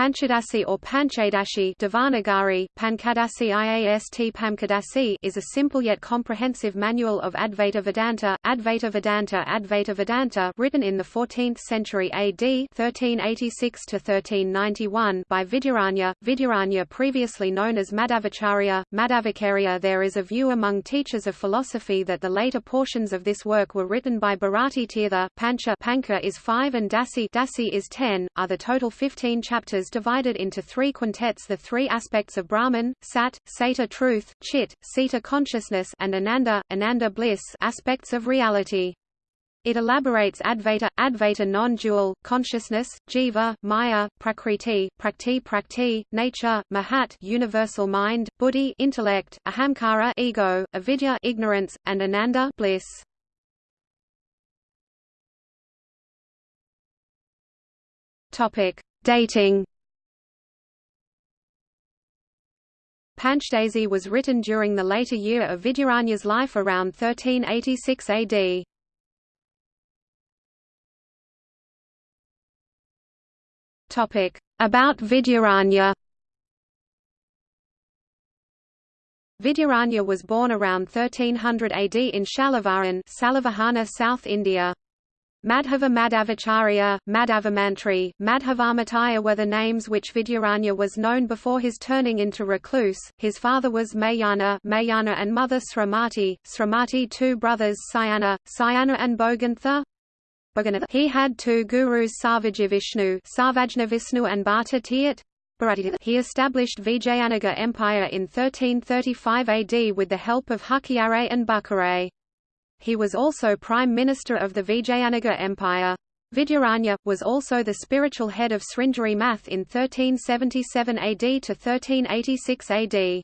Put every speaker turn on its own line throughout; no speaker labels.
Panchadasi or Panchadashi Devanagari, Pankadasi IAST Pamkadasi is a simple yet comprehensive manual of Advaita Vedanta, Advaita Vedanta Advaita Vedanta written in the 14th century AD 1386-1391 by Vidyaranya, Vidyaranya previously known as Madhavacharya, Madhavacarya There is a view among teachers of philosophy that the later portions of this work were written by Bharati Tirtha, Pancha Panka is 5 and Dasi, Dasi is 10, are the total 15 chapters divided into three quintets the three aspects of Brahman, Sat, Sata truth, Chit, Sita consciousness and Ananda, Ananda bliss aspects of reality. It elaborates Advaita, Advaita non-dual, consciousness, Jiva, Maya, Prakriti, Prakti Prakti, nature, Mahat universal mind, Buddhi intellect, Ahamkara ego, Avidya ignorance, and Ananda bliss. Topic: Dating Panchdasi was written during the later year of Vidyaranya's life around 1386 AD. Topic About Vidyaranya Vidyaranya was born around 1300 AD in Shalavaran, Salavahana, South India. Madhava Madhavacharya, Madhavamantri, Madhavamitaya were the names which Vidyaranya was known before his turning into recluse. His father was Mayana, Mayana and mother Sramati, Sramati two brothers Sayana, Sayana and Bogantha. He had two gurus Sarvajivishnu, Sarvajnavishnu and Bhatta Tiat. He established Vijayanagar Empire in 1335 AD with the help of Hukyare and Bukhare. He was also Prime Minister of the Vijayanagar Empire. Vidyaranya, was also the spiritual head of Sringeri Math in 1377 AD to 1386 AD.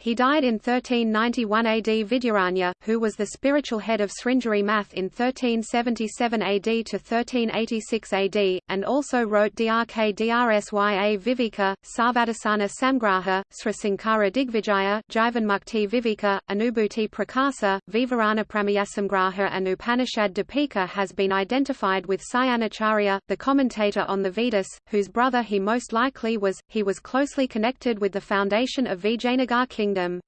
He died in 1391 AD Vidyaranya, who was the spiritual head of Sringeri Math in 1377 AD to 1386 AD, and also wrote Drk Drsya Viveka, Sarvadasana Samgraha, Srisankara Digvijaya, Jivanmukti Viveka, Anubhuti Prakasa, Vivarana Pramayasamgraha and Upanishad Dipika has been identified with Sayanacharya, the commentator on the Vedas, whose brother he most likely was. He was closely connected with the foundation of Vijayanagar kingdom kingdom.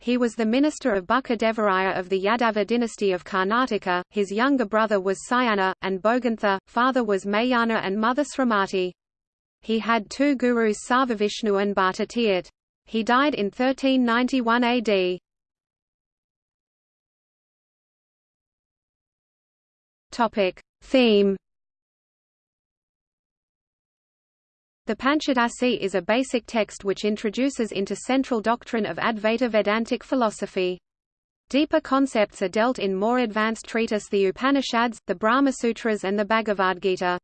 He was the minister of Bukka Devaraya of the Yadava dynasty of Karnataka, his younger brother was Sayana, and Bogantha, father was Mayana and mother Sramati. He had two gurus Sarvavishnu and Bhattatiat. He died in 1391 AD. Topic. Theme The Panchadasi is a basic text which introduces into central doctrine of Advaita Vedantic philosophy. Deeper concepts are dealt in more advanced treatise the Upanishads, the Brahma Sutras and the Bhagavad Gita.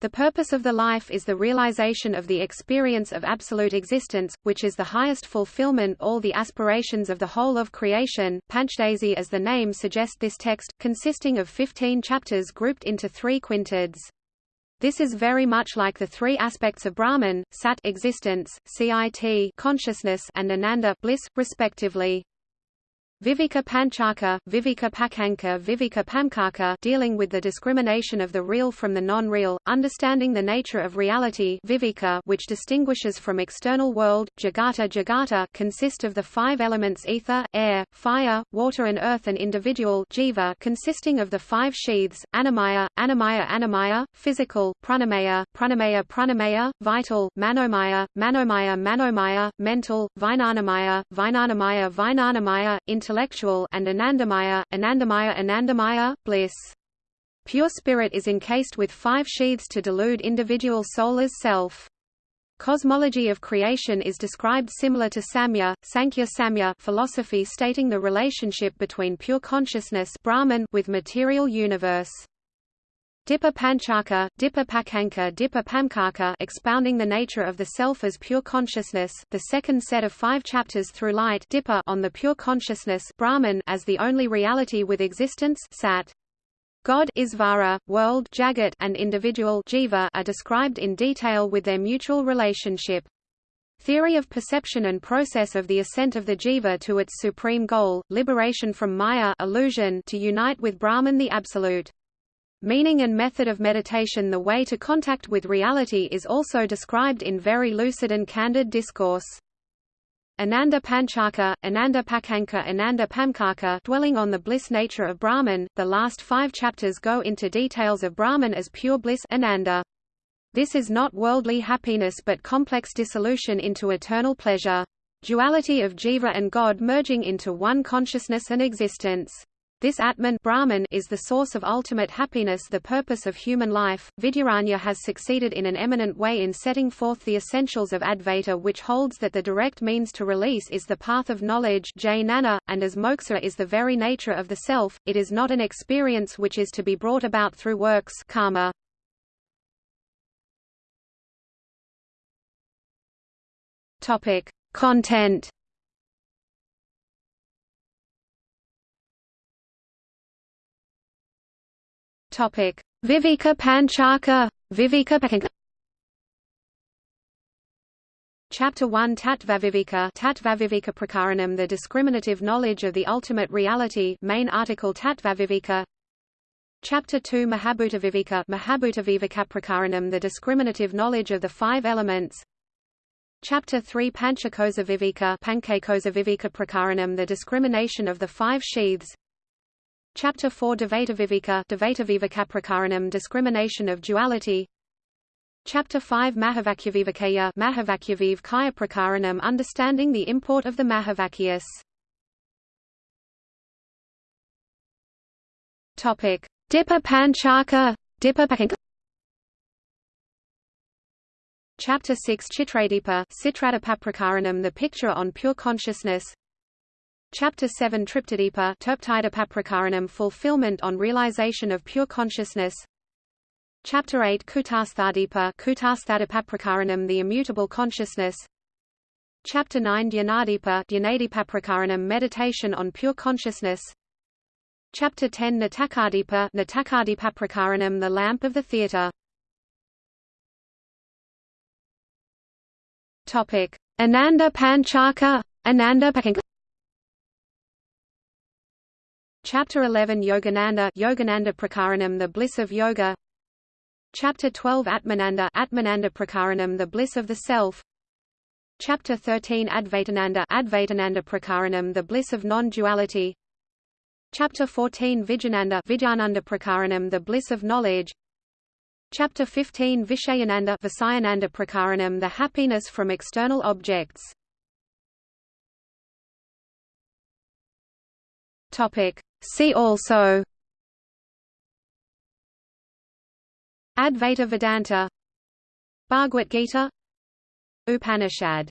The purpose of the life is the realization of the experience of absolute existence, which is the highest fulfillment all the aspirations of the whole of creation. Panchdasi as the name suggests this text, consisting of 15 chapters grouped into three quintets. This is very much like the three aspects of Brahman, Sat existence, Cit consciousness and Ananda bliss, respectively. Viveka Panchaka, Viveka Pakanka Viveka Pamkaka dealing with the discrimination of the real from the non-real, understanding the nature of reality Viveka which distinguishes from external world, Jagata Jagata consist of the five elements ether, air, fire, water and earth and individual jiva consisting of the five sheaths, Annamaya, Annamaya Annamaya, physical, Pranamaya, Pranamaya Pranamaya, vital, Manomaya, Manomaya Manomaya, mental, Vijnanamaya, Vijnanamaya Vijnanamaya, intellectual intellectual and Anandamaya, Anandamaya Anandamaya, bliss. Pure spirit is encased with five sheaths to delude individual soul as self. Cosmology of creation is described similar to Samya, Sankhya Samya philosophy stating the relationship between pure consciousness Brahman with material universe. Dipa Panchaka, Dipa Pakanka Dipa Pamkaka expounding the nature of the self as pure consciousness, the second set of five chapters through light Dipa on the pure consciousness Brahman as the only reality with existence Sat. God Isvara, world Jagat, and individual Jiva are described in detail with their mutual relationship. Theory of perception and process of the ascent of the jiva to its supreme goal, liberation from maya illusion to unite with Brahman the Absolute. Meaning and method of meditation The way to contact with reality is also described in very lucid and candid discourse. Ananda Panchaka, Ananda Pakanka Ananda Pamkaka dwelling on the bliss nature of Brahman, the last five chapters go into details of Brahman as pure bliss Ananda. This is not worldly happiness but complex dissolution into eternal pleasure. Duality of jiva and God merging into one consciousness and existence. This Atman Brahman is the source of ultimate happiness the purpose of human life. Vidyaranya has succeeded in an eminent way in setting forth the essentials of Advaita which holds that the direct means to release is the path of knowledge jnana, and as moksha is the very nature of the self, it is not an experience which is to be brought about through works karma. Topic. Content Topic: Viveka Panchaka, Viveka Pakanka. Chapter 1 Tattvaviveka Tattvaviveka Prakaranam The discriminative knowledge of the ultimate reality main article Tattvaviveka Chapter 2 Mahabhutaviveka Mahabhutaviveka Prakaranam The discriminative knowledge of the five elements. Chapter 3 Panchakosa Viveka Panchakosa Viveka Prakaranam The discrimination of the five sheaths Chapter 4 Dvaitaviveka Dvaitavivekaprakaranam discrimination of duality. Chapter 5 Mahavakyavivakaya Mahavakyaviv Kaya Prakaranam understanding the import of the Mahavakyas. Topic. Dipa Panchaka Dipa Chapter 6 Chitradipa Citradapaprakaranam the picture on pure consciousness Chapter 7 Triptadipa Terptidapaprakaranam fulfillment on realization of pure consciousness. Chapter 8 Kutasthadipa Kutasthadipaprakaranam the immutable consciousness. Chapter 9 Dhyanadipa Dhyanadipaprakaranam meditation on pure consciousness. Chapter 10 Natakadipa Natakadipaprakaranam the lamp of the theatre. Topic. Ananda Panchaka Ananda Pakanka Chapter 11 Yogananda Yogananda Prakaranam the bliss of yoga. Chapter 12 Atmananda Atmananda Prakaranam the bliss of the self. Chapter 13 Advaitananda Advaitananda Prakaranam the bliss of non-duality. Chapter 14 Vidyananda Vidyananda Prakaranam the bliss of knowledge. Chapter 15 Vishayananda Visayananda Prakaranam the happiness from external objects Topic. See also. Advaita Vedanta. Bhagavad Gita. Upanishad